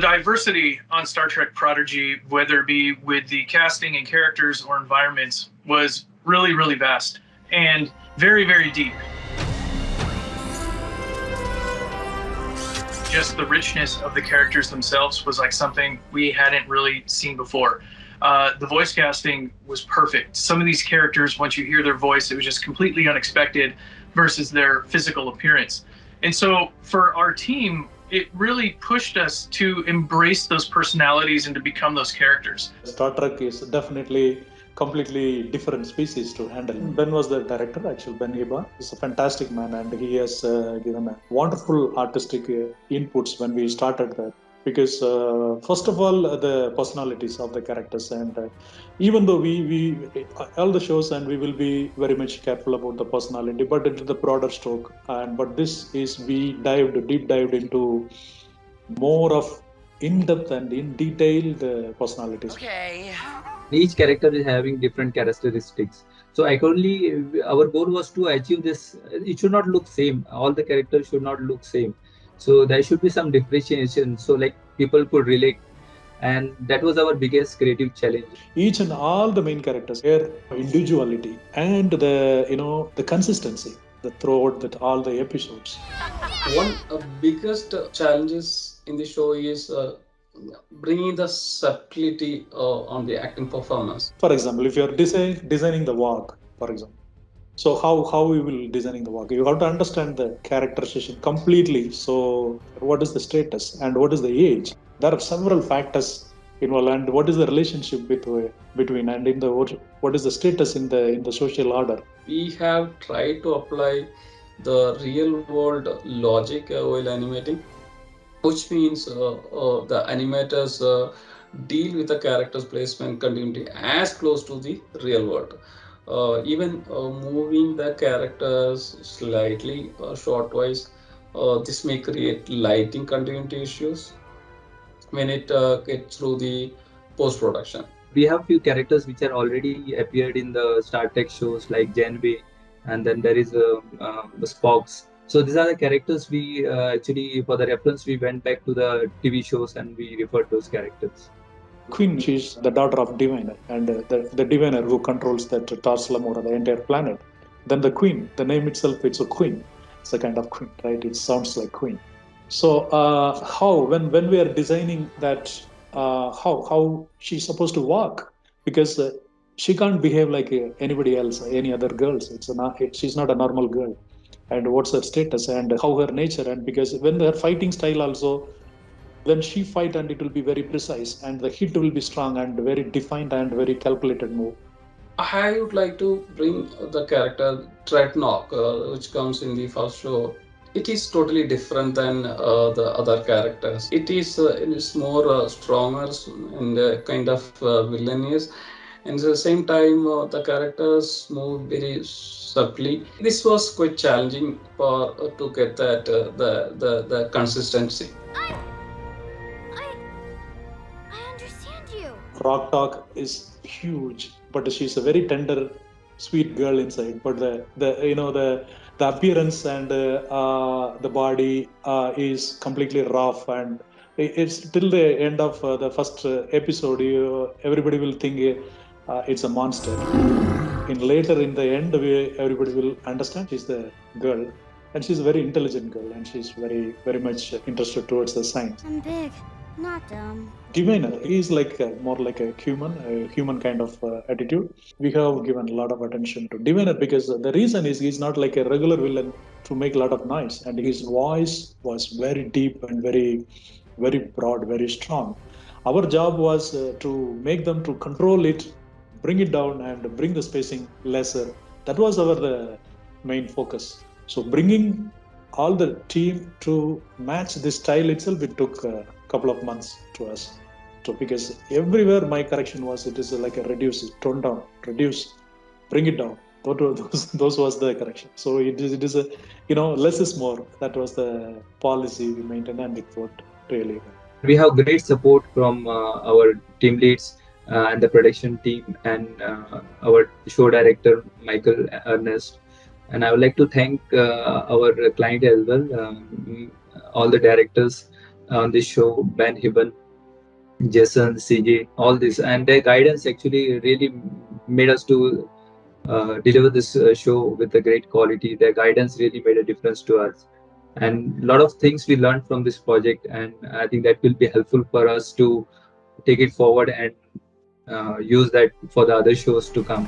diversity on Star Trek Prodigy, whether it be with the casting and characters or environments, was really, really vast and very, very deep. Just the richness of the characters themselves was like something we hadn't really seen before. Uh, the voice casting was perfect. Some of these characters, once you hear their voice, it was just completely unexpected versus their physical appearance. And so for our team, it really pushed us to embrace those personalities and to become those characters. Star Trek is definitely completely different species to handle. Ben was the director, actually, Ben Giba. He's a fantastic man and he has uh, given a wonderful artistic uh, inputs when we started that because uh, first of all uh, the personalities of the characters and uh, even though we we all the shows and we will be very much careful about the personality but into the broader stroke. And but this is we dived deep dived into more of in depth and in detail the personalities. Okay. Each character is having different characteristics. So accordingly our goal was to achieve this. It should not look same. All the characters should not look same so there should be some differentiation so like people could relate. And that was our biggest creative challenge. Each and all the main characters their individuality and the you know the consistency the throughout that all the episodes. One uh, biggest challenges in the show is uh, bringing the subtlety uh, on the acting performance. For example if you're design, designing the walk for example so how how we will designing the walk you have to understand the characterization completely. So what is the status and what is the age? There are several factors involved and what is the relationship between between and in the what is the status in the in the social order? We have tried to apply the real world logic uh, while animating which means uh, uh, the animators uh, deal with the characters placement continuity as close to the real world uh, even uh, moving the characters slightly uh, shortwise this may create lighting continuity issues when it gets through the post-production we have few characters which are already appeared in the Star Trek shows like Janeway, and then there is a uh, Spock's. So these are the characters we uh, actually, for the reference, we went back to the TV shows and we referred those characters. Queen, she's the daughter of Diviner, and the, the Diviner who controls that Tars or the entire planet. Then the Queen, the name itself, it's a queen. It's a kind of queen, right? It sounds like queen. So uh, how, when when we are designing that, uh, how how she's supposed to walk? Because uh, she can't behave like uh, anybody else, any other girls. It's a she's not a normal girl. And what's her status and how her nature? And because when her fighting style also when she fight and it will be very precise and the hit will be strong and very defined and very calculated move. I would like to bring the character Drednok, uh, which comes in the first show. It is totally different than uh, the other characters. It is uh, it is more uh, stronger and uh, kind of uh, villainous. And at the same time, uh, the characters move very subtly. This was quite challenging for to get that the, the the consistency. Rok-Tahk is huge, but she's a very tender, sweet girl inside. But the the you know the the appearance and uh, uh, the body uh, is completely rough and it's till the end of uh, the first uh, episode. You, everybody will think uh, it's a monster. In later in the end, we, everybody will understand she's the girl, and she's a very intelligent girl, and she's very very much interested towards the science. I'm big. Not dumb. Diviner is like a, more like a human, a human kind of uh, attitude. We have given a lot of attention to Diviner because the reason is he's not like a regular villain to make a lot of noise, and his voice was very deep and very, very broad, very strong. Our job was uh, to make them to control it, bring it down, and bring the spacing lesser. That was our the main focus. So bringing all the team to match this style itself, it took. Couple of months to us. So because everywhere my correction was, it is like a reduce, tone down, reduce, bring it down. Those, those was the correction. So it is, it is a, you know, less is more. That was the policy we maintained and it worked really. We have great support from uh, our team leads uh, and the production team and uh, our show director, Michael Ernest. And I would like to thank uh, our client as well, um, all the directors on this show, Ben Hibben, Jason, CJ, all this, and their guidance actually really made us to uh, deliver this uh, show with a great quality. Their guidance really made a difference to us, and a lot of things we learned from this project, and I think that will be helpful for us to take it forward and uh, use that for the other shows to come.